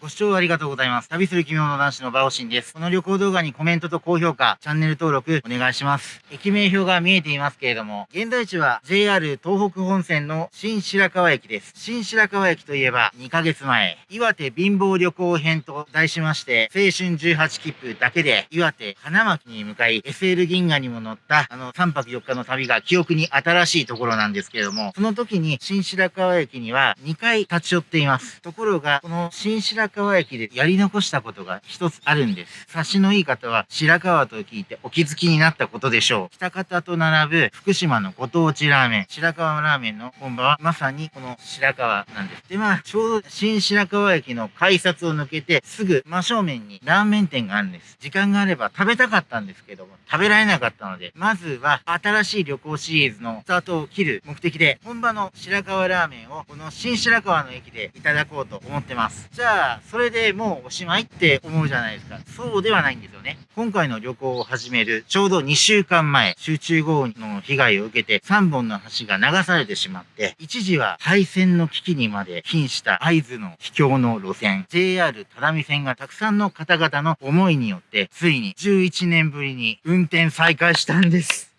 ご視聴ありがとうございます。旅する奇妙の男子のバオシンです。この旅行動画にコメントと高評価、チャンネル登録お願いします。駅名表が見えていますけれども、現在地は JR 東北本線の新白川駅です。新白川駅といえば2ヶ月前、岩手貧乏旅行編と題しまして、青春18切符だけで岩手花巻に向かい SL 銀河にも乗ったあの3泊4日の旅が記憶に新しいところなんですけれども、その時に新白川駅には2回立ち寄っています。ところが、この新白川駅でやり残したことが一つあるんです。察しのいい方は白川と聞いてお気づきになったことでしょう。北方と並ぶ福島のご当地ラーメン、白川ラーメンの本場はまさにこの白川なんです。で、まあ、ちょうど新白川駅の改札を抜けてすぐ真正面にラーメン店があるんです。時間があれば食べたかったんですけども、食べられなかったので、まずは新しい旅行シリーズのスタートを切る目的で、本場の白川ラーメンをこの新白川の駅でいただこうと思ってます。じゃあ、それでもうおしまいって思うじゃないですか。そうではないんですよね。今回の旅行を始めるちょうど2週間前、集中豪雨の被害を受けて3本の橋が流されてしまって、一時は廃線の危機にまで瀕した合図の秘境の路線、JR 只見線がたくさんの方々の思いによって、ついに11年ぶりに運転再開したんです。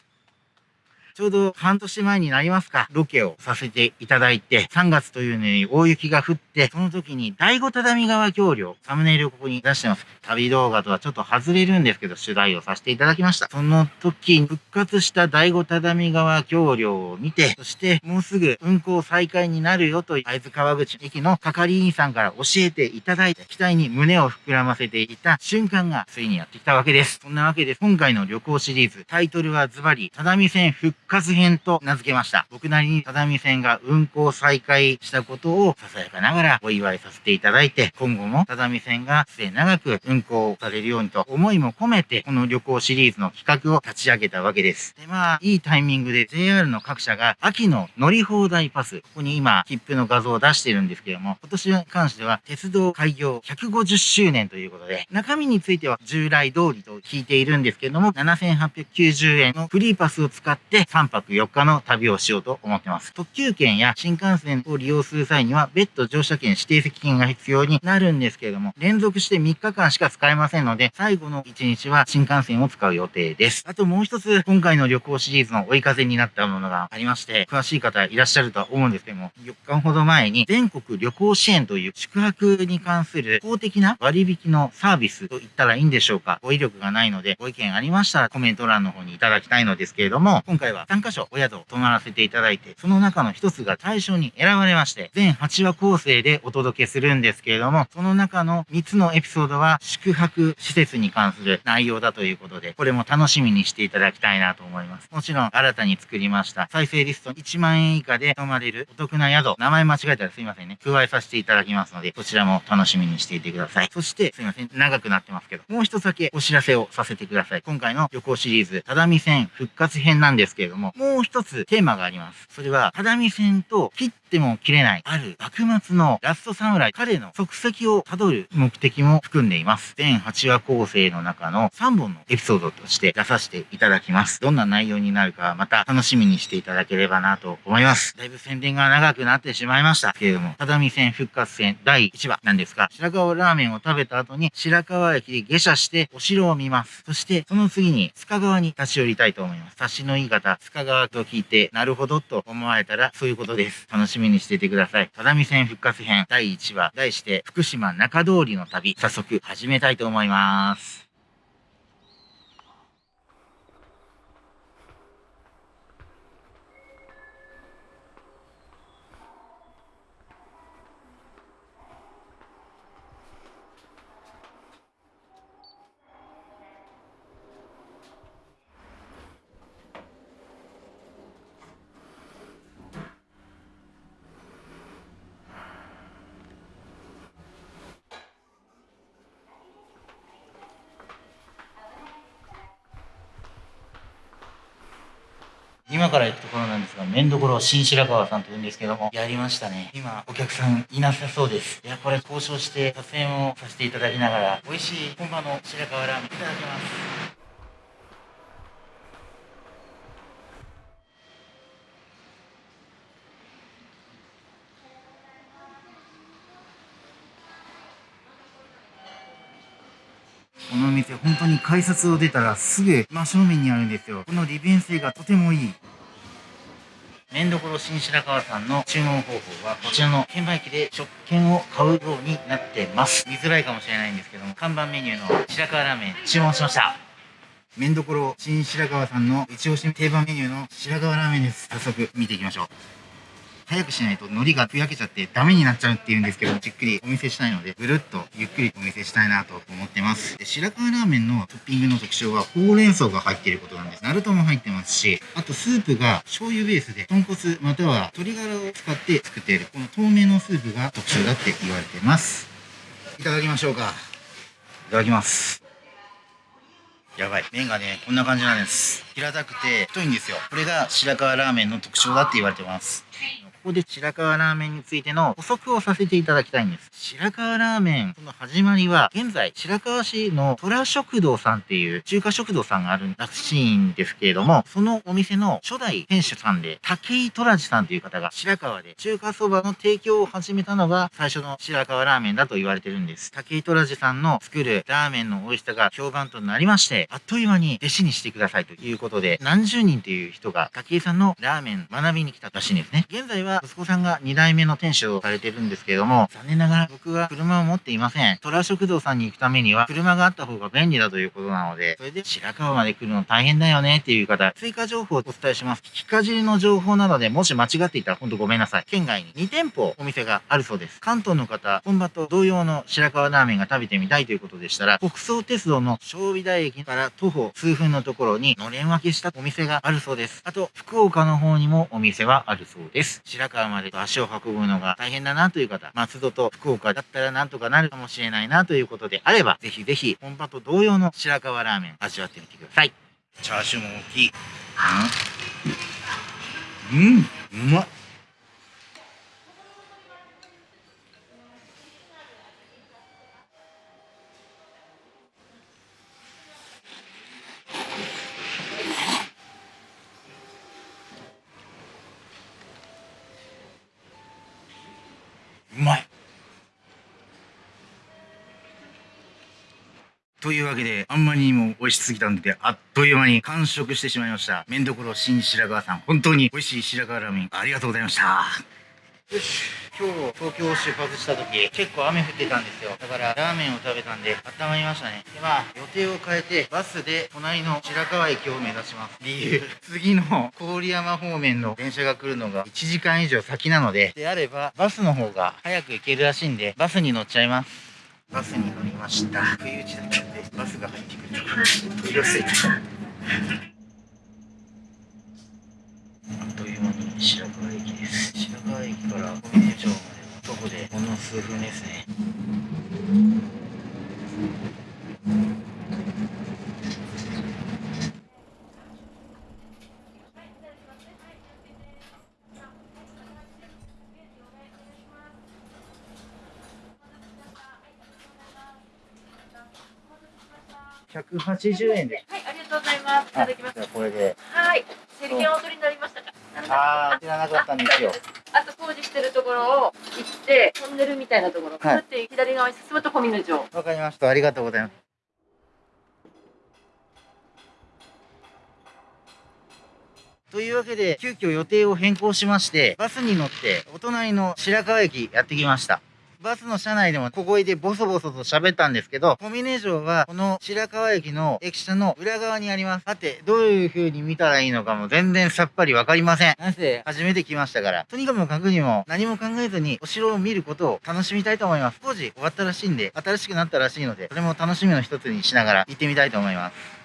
ちょうど半年前になりますか、ロケをさせていただいて、3月というのに大雪が降って、その時に第五只見川橋梁、サムネイルをここに出してます。旅動画とはちょっと外れるんですけど、取材をさせていただきました。その時復活した第五只見川橋梁を見て、そしてもうすぐ運行再開になるよと、会津川口駅の係員さんから教えていただいて、期待に胸を膨らませていた瞬間がついにやってきたわけです。そんなわけで、今回の旅行シリーズ、タイトルはズバリ、只見線復活編と名付けました。僕なりに只見線が運行再開したことをささやかながらお祝いさせていただいて、今後も只見線が末長く運行されるようにと思いも込めて、この旅行シリーズの企画を立ち上げたわけです。で、まあ、いいタイミングで JR の各社が秋の乗り放題パス、ここに今、切符の画像を出してるんですけども、今年に関しては鉄道開業150周年ということで、中身については従来通りと聞いているんですけども、7890円のフリーパスを使って3泊4 4日の旅をしようと思ってます。特急券や新幹線を利用する際には、別途乗車券指定席券が必要になるんですけれども、連続して3日間しか使えませんので、最後の1日は新幹線を使う予定です。あともう一つ、今回の旅行シリーズの追い風になったものがありまして、詳しい方いらっしゃるとは思うんですけども、4日ほど前に全国旅行支援という宿泊に関する公的な割引のサービスと言ったらいいんでしょうか。語彙力がないので、ご意見ありましたらコメント欄の方にいただきたいのですけれども、今回は3箇所お宿を泊まらせていただいて、その中の一つが対象に選ばれまして、全8話構成でお届けするんですけれども、その中の3つのエピソードは宿泊施設に関する内容だということで、これも楽しみにしていただきたいなと思います。もちろん新たに作りました再生リスト1万円以下で泊まれるお得な宿、名前間違えたらすいませんね、加えさせていただきますので、こちらも楽しみにしていてください。そして、すいません、長くなってますけど、もう一つだけお知らせをさせてください。今回の旅行シリーズ、只見線復活編なんですけれども、もう一つテーマがあります。それは、只見線と切っても切れない、ある幕末のラスト侍、彼の足跡をたどる目的も含んでいます。全8話構成の中の3本のエピソードとして出させていただきます。どんな内容になるかまた楽しみにしていただければなと思います。だいぶ宣伝が長くなってしまいましたけれども、只見線復活戦第1話なんですが、白川ラーメンを食べた後に白川駅で下車してお城を見ます。そしてその次に塚川に立ち寄りたいと思います。察しのいい方、塚川と聞いて、なるるほどと思われたらそういうことです。楽しみにしていてください。只見線復活編第1話、題して福島中通りの旅、早速始めたいと思います。今から行くところなんですが、麺どころ新白川さんと言うんですけども、やりましたね。今、お客さんいなさそうです。いや、これ交渉して撮影もさせていただきながら、美味しい本場の白川ラーメンいただきます。店本当に改札を出たらすぐ真正面にあるんですよ。この利便性がとてもいい。麺どころ新白川さんの注文方法はこちらの券売機で食券を買うようになってます。見づらいかもしれないんですけども、看板メニューの白川ラーメン注文しました。麺どころ新白川さんの一押し定番メニューの白川ラーメンです。早速見ていきましょう。早くしないと海苔がふやけちゃってダメになっちゃうっていうんですけど、じっくりお見せしたいので、ぐるっとゆっくりお見せしたいなと思ってます。で白川ラーメンのトッピングの特徴は、ほうれん草が入っていることなんです。ナルトも入ってますし、あとスープが醤油ベースで、豚骨または鶏ガラを使って作っている、この透明のスープが特徴だって言われてます。いただきましょうか。いただきます。やばい。麺がね、こんな感じなんです。平たくて太いんですよ。これが白川ラーメンの特徴だって言われてます。ここで白川ラーメンについての補足をさせていただきたいんです。白川ラーメン、その始まりは、現在、白川市の虎食堂さんっていう中華食堂さんがあるらしいんですけれども、そのお店の初代店主さんで、武井虎治さんという方が白川で中華そばの提供を始めたのが最初の白川ラーメンだと言われてるんです。武井虎治さんの作るラーメンの美味しさが評判となりまして、あっという間に弟子にしてくださいということで、何十人という人が武井さんのラーメン学びに来たらしいんですね。現在はは息子さんが2代目の店主をされてるんですけれども、残念ながら僕は車を持っていません。虎食堂さんに行くためには車があった方が便利だということなので、それで白川まで来るの大変だよねっていう方、追加情報をお伝えします。聞きかじりの情報なので、もし間違っていたらほんとごめんなさい。県外に2店舗お店があるそうです。関東の方、本場と同様の白川ラーメンが食べてみたいということでしたら、北総鉄道の小美台駅から徒歩数分のところにのれん分けしたお店があるそうです。あと、福岡の方にもお店はあるそうです。白川まで足を運ぶのが大変だなという方、松戸と福岡だったらなんとかなるかもしれないなということであれば、ぜひぜひ本場と同様の白川ラーメン味わってみてください。チャーシューも大きい。うん、うん、うまっ。うまいというわけで、あんまりにも美味しすぎたんで、あっという間に完食してしまいました。麺どころ新白川さん、本当に美味しい白川ラーメン、ありがとうございました。よし。今日東京を出発した時、結構雨降ってたんですよ。だからラーメンを食べたんで、温まりましたね。で、まあ、予定を変えて、バスで隣の白川駅を目指します。理由、次の郡山方面の電車が来るのが1時間以上先なので、であれば、バスの方が早く行けるらしいんで、バスに乗っちゃいます。バスに乗りました。冬打ちだったんで、バスが入ってくると、取り寄せて。あっという間に白川駅です。白川駅から小峰町まで徒歩でほんの数分ですね。180円で。はい、ありがとうございます。いただきます。これで。はい。セリケンお取りになりましたか？ああ、知らなかったんですよ。あと工事してるところを行って、トンネルみたいなところ、はい、って左側に進むと小峰城。わかりました。ありがとうございます。というわけで、急遽予定を変更しまして、バスに乗って、お隣の白河駅やってきました。バスの車内でも小声でボソボソと喋ったんですけど、小峰城はこの白河駅の駅舎の裏側にあります。さて、どういう風に見たらいいのかも全然さっぱりわかりません。なぜ初めて来ましたから、とにかくかくにも何も考えずにお城を見ることを楽しみたいと思います。工事終わったらしいんで、新しくなったらしいので、それも楽しみの一つにしながら行ってみたいと思います。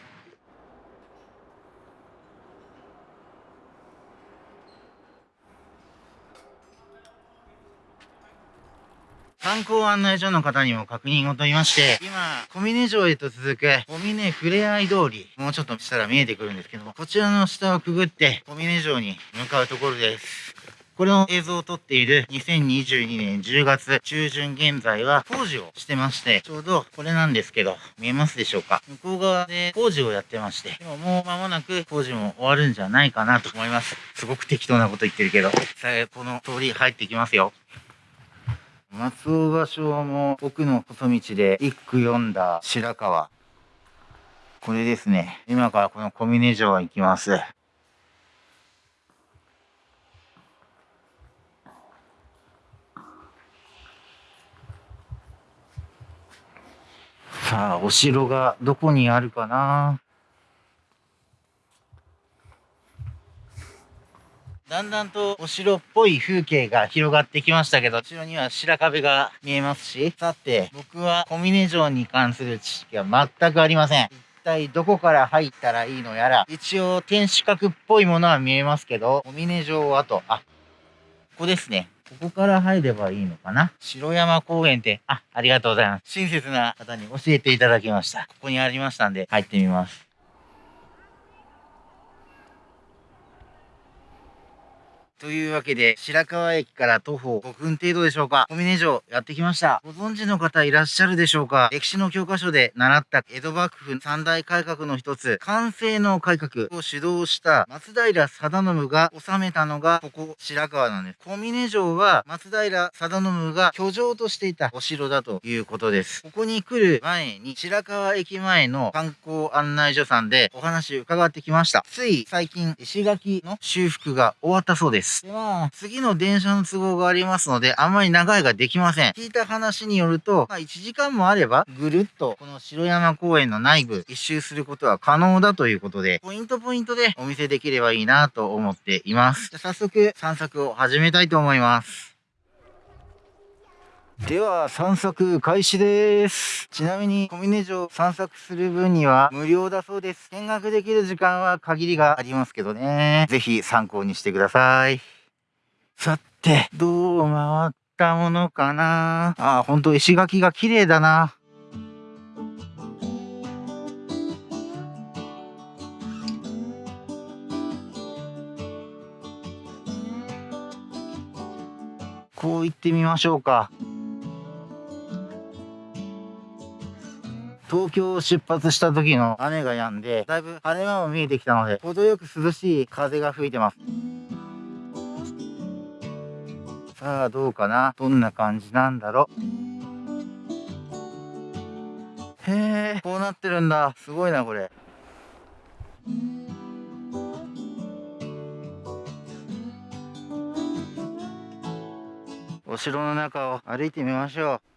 観光案内所の方にも確認を取りまして、今、小峰城へと続く小峰ふれあい通り、もうちょっとしたら見えてくるんですけども、こちらの下をくぐって小峰城に向かうところです。これの映像を撮っている2022年10月中旬現在は工事をしてまして、ちょうどこれなんですけど、見えますでしょうか？向こう側で工事をやってまして、でももう間もなく工事も終わるんじゃないかなと思います。すごく適当なこと言ってるけど、さあ、この通り入ってきますよ。松尾芭蕉も奥の細道で一句読んだ白川。これですね。今からこの小峰城行きます。さあ、お城がどこにあるかな？だんだんとお城っぽい風景が広がってきましたけど、後ろには白壁が見えますし、さて、僕は小峰城に関する知識は全くありません。一体どこから入ったらいいのやら、一応天守閣っぽいものは見えますけど、小峰城跡、あ、ここですね。ここから入ればいいのかな？城山公園って、あ、ありがとうございます。親切な方に教えていただきました。ここにありましたんで、入ってみます。というわけで、白河駅から徒歩5分程度でしょうか。小峰城やってきました。ご存知の方いらっしゃるでしょうか歴史の教科書で習った江戸幕府三大改革の一つ、完成の改革を主導した松平定信が治めたのがここ白河なんです。小峰城は松平定信が居城としていたお城だということです。ここに来る前に白河駅前の観光案内所さんでお話伺ってきました。つい最近石垣の修復が終わったそうです。。では、次の電車の都合がありますので、あんまり長いができません。聞いた話によると、まあ、1時間もあれば、ぐるっと、この城山公園の内部、一周することは可能だということで、ポイントポイントでお見せできればいいなと思っています。じゃ早速、散策を始めたいと思います。では散策開始です。ちなみに小峰城散策する分には無料だそうです。見学できる時間は限りがありますけどね。ぜひ参考にしてください。さて、どう回ったものかな？あ、ほんと石垣が綺麗だな。こう行ってみましょうか。東京を出発した時の雨が止んで、だいぶ晴れ間も見えてきたので、程よく涼しい風が吹いてます。さあ、どうかな？どんな感じなんだろう？へえ、こうなってるんだ。すごいな、これ。お城の中を歩いてみましょう。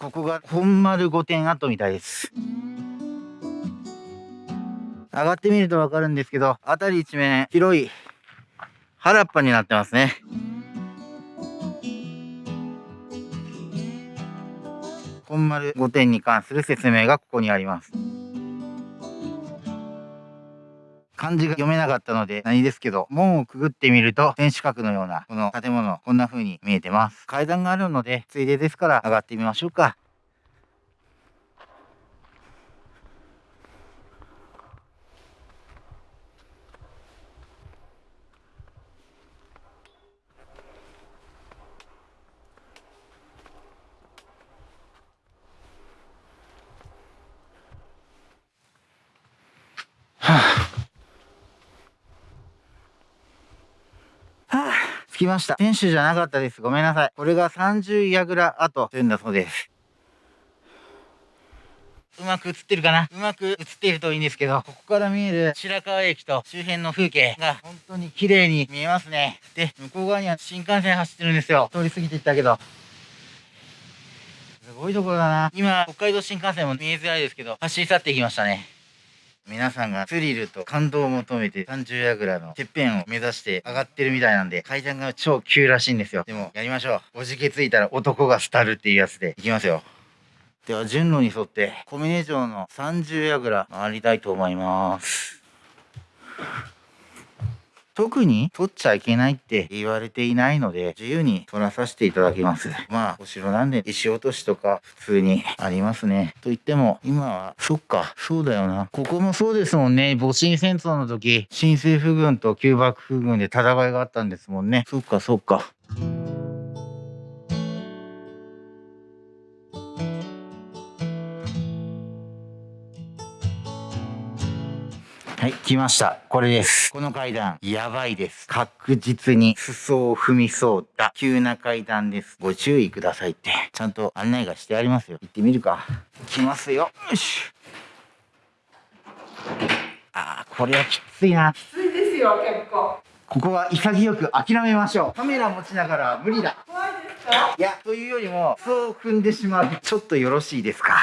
ここが本丸御殿跡みたいです。上がってみるとわかるんですけど、辺り一面広い原っぱになってますね。本丸御殿に関する説明がここにあります。漢字が読めなかったので何ですけど、門をくぐってみると天守閣のようなこの建物、こんな風に見えてます。階段があるので、ついでですから上がってみましょうか。きました。天守じゃなかったです。ごめんなさい。これが30櫓跡というんだそうです。うまく映ってるかな？うまく映っているといいんですけど、ここから見える白河駅と周辺の風景が本当に綺麗に見えますね。で、向こう側には新幹線走ってるんですよ。通り過ぎていったけど。すごいところだな。今、北海道新幹線も見えづらいですけど、走り去っていきましたね。皆さんがスリルと感動を求めて30櫓のてっぺんを目指して上がってるみたいなんで階段が超急らしいんですよ。でもやりましょう。おじけついたら男がスタるっていうやつでいきますよ。では順路に沿って小峰城の30櫓回りたいと思います。特に取っちゃいけないって言われていないので、自由に取らさせていただきます。まあ、お城なんで石落としとか普通にありますね。と言っても、今は、そっか、そうだよな。ここもそうですもんね。戊辰戦争の時、新政府軍と旧幕府軍で戦いがあったんですもんね。そっか、そっか。来ました。これです。この階段、やばいです。確実に裾を踏みそうだ。急な階段です。ご注意くださいって。ちゃんと案内がしてありますよ。行ってみるか。来ますよ。よし。あー、これはきついな。きついですよ、結構。ここは潔く諦めましょう。カメラ持ちながら無理だ。怖いですか？いや、というよりも、そう踏んでしまう。ちょっとよろしいですか？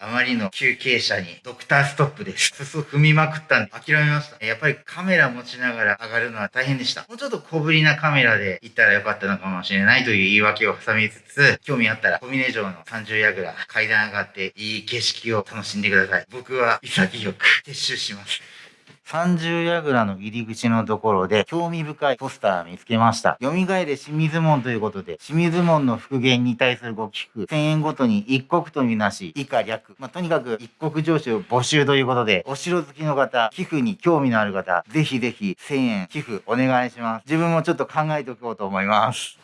あまりの休憩者にドクターストップです。裾踏みまくったんで諦めました。やっぱりカメラ持ちながら上がるのは大変でした。もうちょっと小ぶりなカメラで行ったらよかったのかもしれないという言い訳を挟みつつ、興味あったら小峰城の30ヤグラ階段上がっていい景色を楽しんでください。僕は潔く撤収します。30櫓の入り口のところで興味深いポスター見つけました。蘇れ清水門ということで、清水門の復元に対するご寄付、1000円ごとに一国とみなし、以下略。まあ、とにかく一国上司を募集ということで、お城好きの方、寄付に興味のある方、ぜひぜひ1000円寄付お願いします。自分もちょっと考えておこうと思います。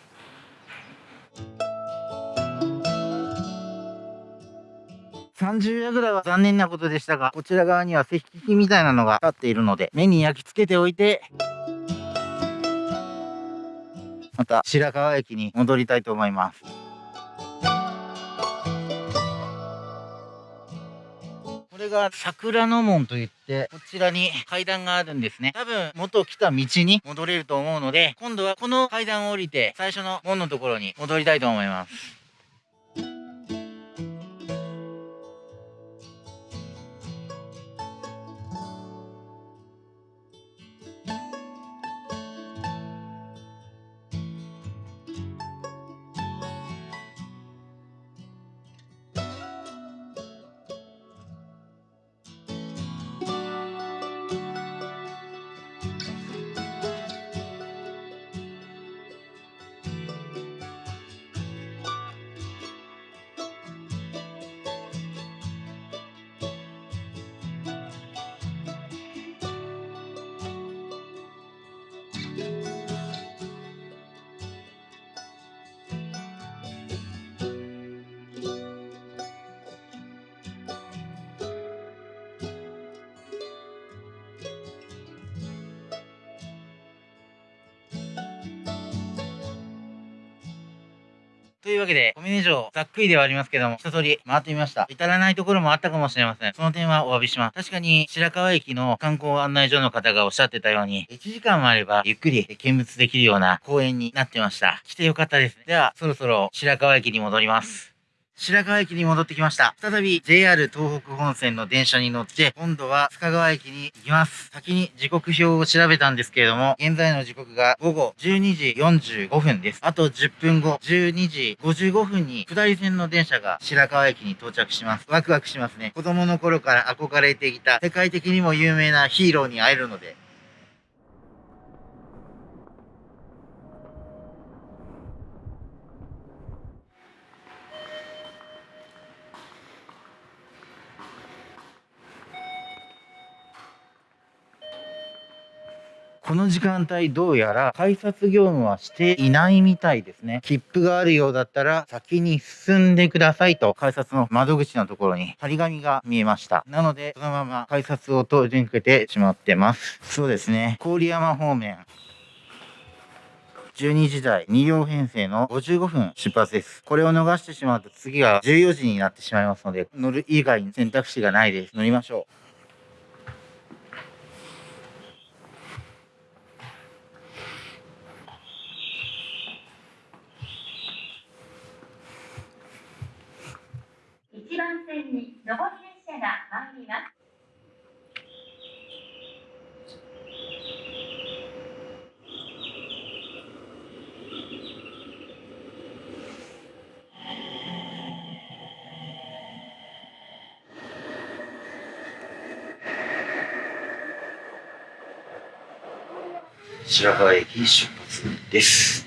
30夜ぐらいは残念なことでしたが、こちら側には石器みたいなのが立っているので、目に焼き付けておいて、また白河駅に戻りたいと思います。これが桜の門といって、こちらに階段があるんですね。多分、元来た道に戻れると思うので、今度はこの階段を降りて、最初の門のところに戻りたいと思います。というわけで、小峰城、ざっくりではありますけども、一通り回ってみました。至らないところもあったかもしれません。その点はお詫びします。確かに、白川駅の観光案内所の方がおっしゃってたように、1時間もあれば、ゆっくり見物できるような公園になってました。来てよかったですね。では、そろそろ白川駅に戻ります。白河駅に戻ってきました。再び JR 東北本線の電車に乗って、今度は深川駅に行きます。先に時刻表を調べたんですけれども、現在の時刻が午後12時45分です。あと10分後、12時55分に下り線の電車が白河駅に到着します。ワクワクしますね。子供の頃から憧れていた世界的にも有名なヒーローに会えるので、この時間帯どうやら改札業務はしていないみたいですね。切符があるようだったら先に進んでくださいと改札の窓口のところに張り紙が見えました。なのでそのまま改札を通り抜けてしまってます。そうですね。郡山方面。12時台2両編成の55分出発です。これを逃してしまうと次は14時になってしまいますので乗る以外に選択肢がないです。乗りましょう。番線に上り列車が参ります。白河駅出発です。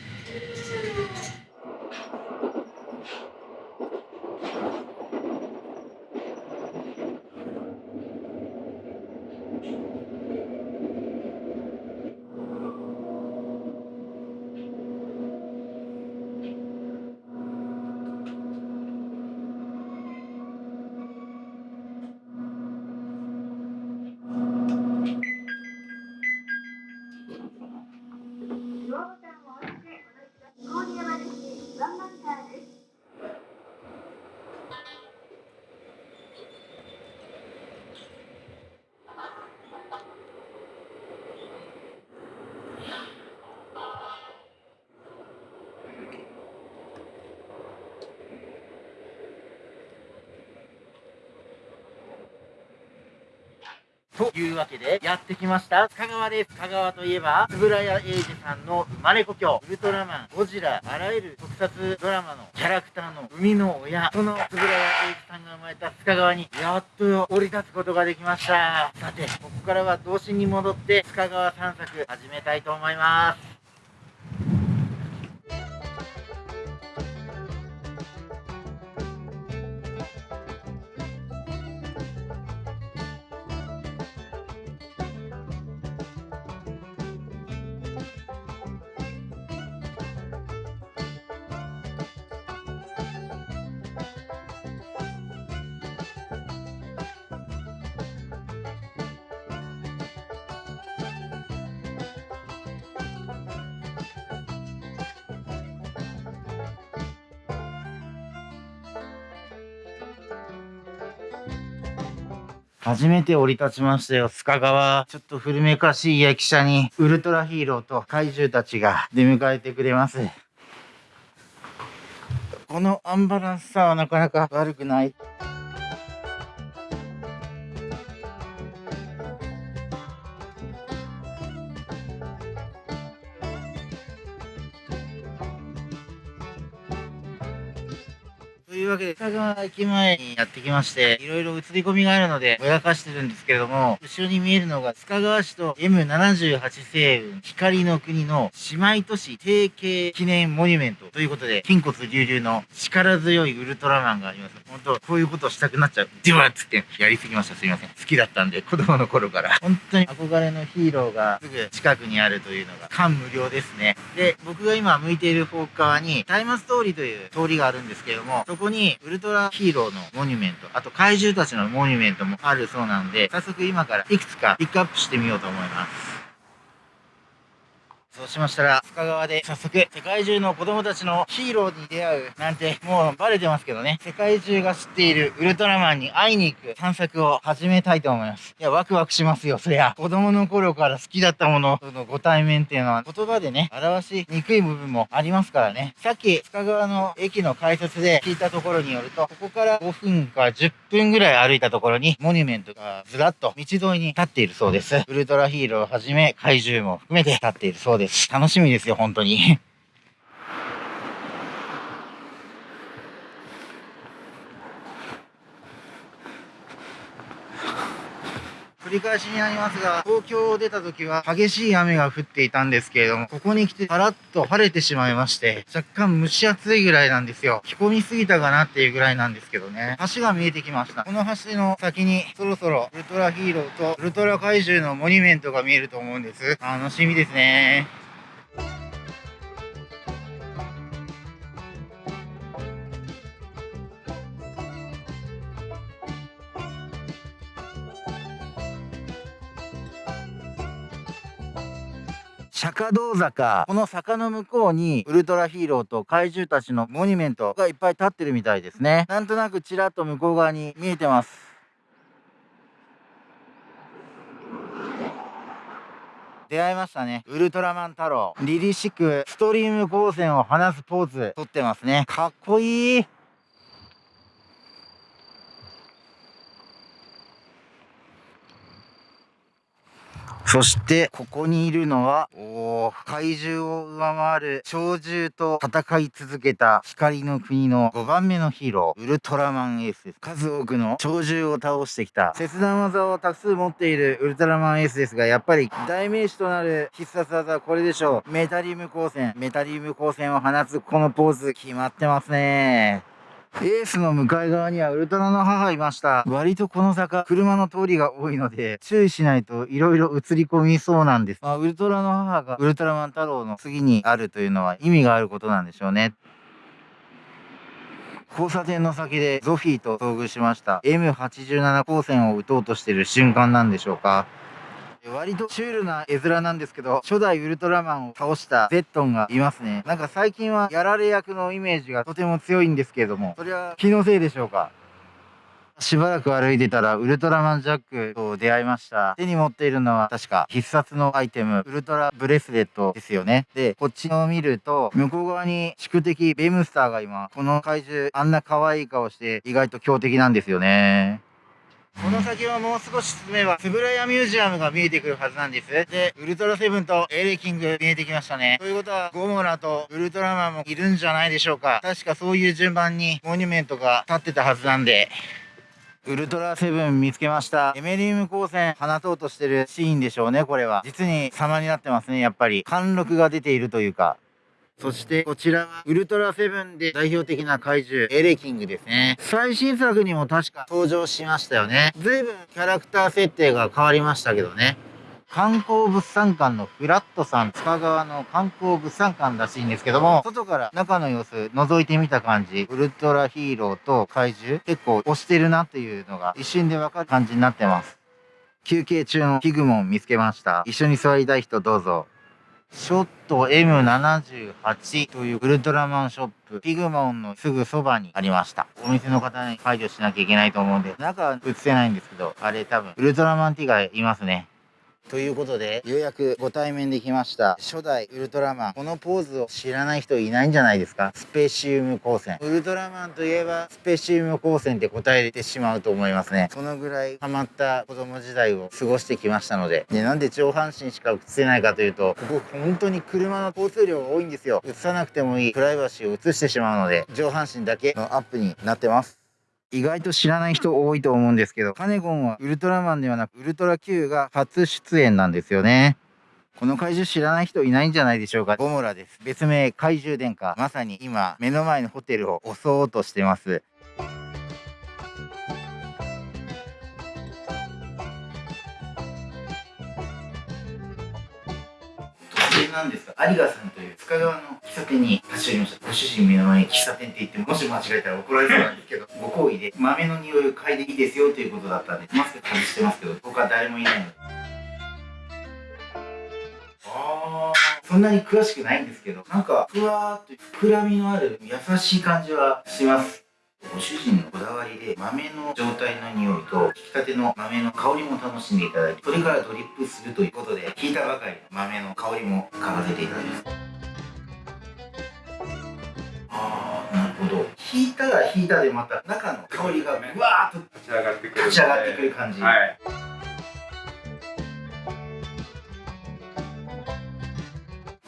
ドアボタンを押してお乗りください。郡山駅ワンマンカーです。というわけで、やってきました。香川です。香川といえば、円谷英二さんの生まれ故郷、ウルトラマン、ゴジラ、あらゆる特撮ドラマのキャラクターの生みの親、その円谷英二さんが生まれた須賀川に、やっと降り立つことができました。さて、ここからは童心に戻って、須賀川散策始めたいと思います。初めて降り立ちましたよ、須賀川。ちょっと古めかしい駅舎に、ウルトラヒーローと怪獣たちが出迎えてくれます。このアンバランスさはなかなか悪くない。わけで、北川駅前にやってきまして、いろいろ映り込みがあるので、ぼやかしてるんですけれども、後ろに見えるのが、須賀川市と M78 星雲、光の国の姉妹都市提携記念モニュメントということで、筋骨隆々の力強いウルトラマンがあります。本当こういうことをしたくなっちゃう。デュワッつってやりすぎました。すいません。好きだったんで、子供の頃から。本当に憧れのヒーローがすぐ近くにあるというのが感無量ですね。で、僕が今向いている方側に、タイマス通りという通りがあるんですけれども、そこにウルトラヒーローのモニュメント、あと怪獣たちのモニュメントもあるそうなんで、早速今からいくつかピックアップしてみようと思います。そうしましたら、深川で早速、世界中の子供たちのヒーローに出会うなんて、もうバレてますけどね。世界中が知っているウルトラマンに会いに行く探索を始めたいと思います。いや、ワクワクしますよ、そりゃ。子供の頃から好きだったものとのご対面っていうのは、言葉でね、表しにくい部分もありますからね。さっき、深川の駅の改札で聞いたところによると、ここから5分か10分ぐらい歩いたところに、モニュメントがずらっと道沿いに立っているそうです。ウルトラヒーローをはじめ、怪獣も含めて立っているそうです。楽しみですよ、本当に。繰り返しになりますが、東京を出た時は激しい雨が降っていたんですけれども、ここに来てパラッと晴れてしまいまして、若干蒸し暑いぐらいなんですよ。着込みすぎたかなっていうぐらいなんですけどね。橋が見えてきました。この橋の先にそろそろウルトラヒーローとウルトラ怪獣のモニュメントが見えると思うんです。楽しみですね。釈迦道坂。この坂の向こうに、ウルトラヒーローと怪獣たちのモニュメントがいっぱい立ってるみたいですね。なんとなくちらっと向こう側に見えてます。出会いましたね。ウルトラマン太郎。凛々しく、ストリーム光線を放すポーズ、撮ってますね。かっこいい。そして、ここにいるのは、おー怪獣を上回る鳥獣と戦い続けた光の国の5番目のヒーロー、ウルトラマンエースです。数多くの鳥獣を倒してきた、切断技をたく数持っているウルトラマンエースですが、やっぱり代名詞となる必殺技はこれでしょう。メタリウム光線。メタリウム光線を放つこのポーズ、決まってますね。エースの向かい側にはウルトラの母いました。割とこの坂、車の通りが多いので、注意しないと色々映り込みそうなんです。まあ、ウルトラの母がウルトラマン太郎の次にあるというのは意味があることなんでしょうね。交差点の先でゾフィーと遭遇しました。M87 光線を撃とうとしてる瞬間なんでしょうか。割とシュールな絵面なんですけど、初代ウルトラマンを倒したゼットンがいますね。なんか最近はやられ役のイメージがとても強いんですけれども、それは気のせいでしょうか？しばらく歩いてたらウルトラマンジャックと出会いました。手に持っているのは確か必殺のアイテム、ウルトラブレスレットですよね。で、こっちを見ると、向こう側に宿敵ベムスターが今、この怪獣あんな可愛い顔して意外と強敵なんですよね。この先はもう少し進めば、つぶらやミュージアムが見えてくるはずなんです。で、ウルトラセブンとエレキング見えてきましたね。ということは、ゴモラとウルトラマンもいるんじゃないでしょうか。確かそういう順番にモニュメントが立ってたはずなんで、ウルトラセブン見つけました。エメリウム光線放とうとしてるシーンでしょうね、これは。実に様になってますね、やっぱり。貫禄が出ているというか。そして、こちらは、ウルトラセブンで代表的な怪獣、エレキングですね。最新作にも確か登場しましたよね。随分キャラクター設定が変わりましたけどね。観光物産館のフラットさん、塚川の観光物産館らしいんですけども、外から中の様子覗いてみた感じ、ウルトラヒーローと怪獣、結構推してるなっていうのが一瞬でわかる感じになってます。休憩中のピグモン見つけました。一緒に座りたい人どうぞ。ショット M78 というウルトラマンショップ、ピグモンのすぐそばにありました。お店の方に解除しなきゃいけないと思うんで、中は映せないんですけど、あれ多分、ウルトラマンティガいますね。ということで、ようやくご対面できました。初代ウルトラマン。このポーズを知らない人いないんじゃないですか？スペシウム光線。ウルトラマンといえば、スペシウム光線って答えてしまうと思いますね。そのぐらいハマった子供時代を過ごしてきましたので。で、なんで上半身しか映せないかというと、ここ本当に車の交通量が多いんですよ。映さなくてもいいプライバシーを映してしまうので、上半身だけのアップになってます。意外と知らない人多いと思うんですけど、カネゴンはウルトラマンではなく、ウルトラ Q が初出演なんですよね。この怪獣知らない人いないんじゃないでしょうか。ゴモラです。別名怪獣殿下。まさに今、目の前のホテルを襲おうとしてます。なんですが、有賀さんという塚川の喫茶店に立ち寄りました。ご主人目の前に喫茶店って言って、もし間違えたら怒られそうなんですけど、ご好意で豆の匂いを嗅いでいいですよということだったんで、マスク外してますけど、僕は誰もいないので。あー、そんなに詳しくないんですけど、なんか、ふわーっと膨らみのある優しい感じはします。ご主人のこだわりで豆の状態の匂いと引き立ての豆の香りも楽しんでいただいてそれからドリップするということで引いたばかりの豆の香りも嗅がせていただきます。あーなるほど。引いたら引いたでまた中の香りがうわーっと立ち上がってくる立ち上がってくる感じ、はい。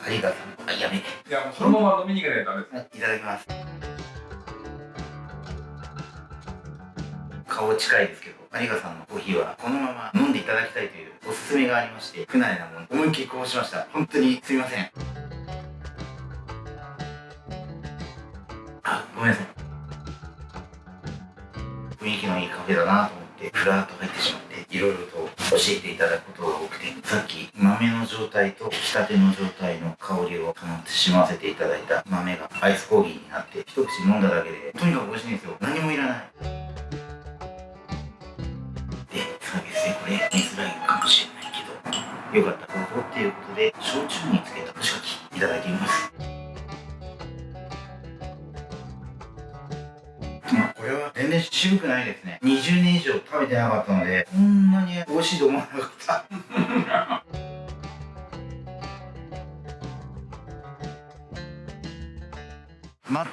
ありがとう。あやめいやもうそのまま飲みに行かないとダメです。いただきます顔近いですけど有賀さんのコーヒーはこのまま飲んでいただきたいというおすすめがありまして不慣れなもの思いっきりこうしました。本当にすいません。あごめんなさい。雰囲気のいいカフェだなと思ってふらっと入ってしまっていろいろと教えていただくことが多くてさっき豆の状態と引き立ての状態の香りを楽しませていただいた豆がアイスコーヒーになって一口飲んだだけでとにかく美味しいんですよ。何もいらない。これ見づらいかもしれないけどよかったらここっていうことで焼酎につけた干し柿いただいてみます。まあこれは全然渋くないですね20年以上食べてなかったのでこんなに美味しいと思わなかった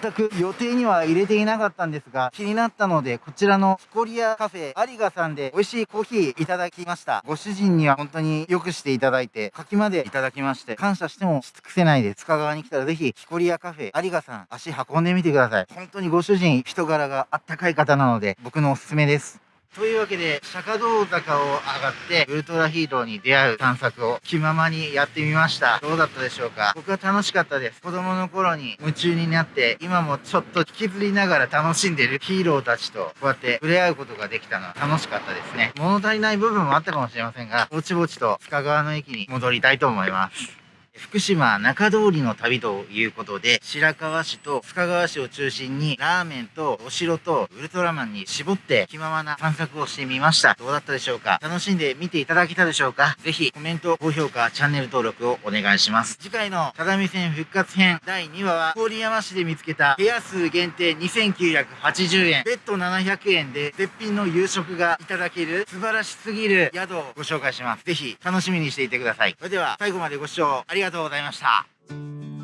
全く予定には入れていなかったんですが、気になったので、こちらのヒコリアカフェ有賀さんで美味しいコーヒーいただきました。ご主人には本当によくしていただいて、柿までいただきまして、感謝してもし尽くせないです。塚川に来たらぜひ、ヒコリアカフェ有賀さん、足運んでみてください。本当にご主人、人柄があったかい方なので、僕のおすすめです。というわけで、釈迦道坂を上がって、ウルトラヒーローに出会う探索を気ままにやってみました。どうだったでしょうか？僕は楽しかったです。子供の頃に夢中になって、今もちょっと引きずりながら楽しんでるヒーローたちと、こうやって触れ合うことができたのは楽しかったですね。物足りない部分もあったかもしれませんが、ぼちぼちと深川の駅に戻りたいと思います。福島中通りの旅ということで、白河市と深川市を中心に、ラーメンとお城とウルトラマンに絞って気ままな散策をしてみました。どうだったでしょうか？楽しんで見ていただけたでしょうか？ぜひコメント、高評価、チャンネル登録をお願いします。次回の只見線復活編第2話は、郡山市で見つけた部屋数限定2980円、ベッド700円で絶品の夕食がいただける素晴らしすぎる宿をご紹介します。ぜひ楽しみにしていてください。それでは最後までご視聴ありがとうございましたりがとうございました。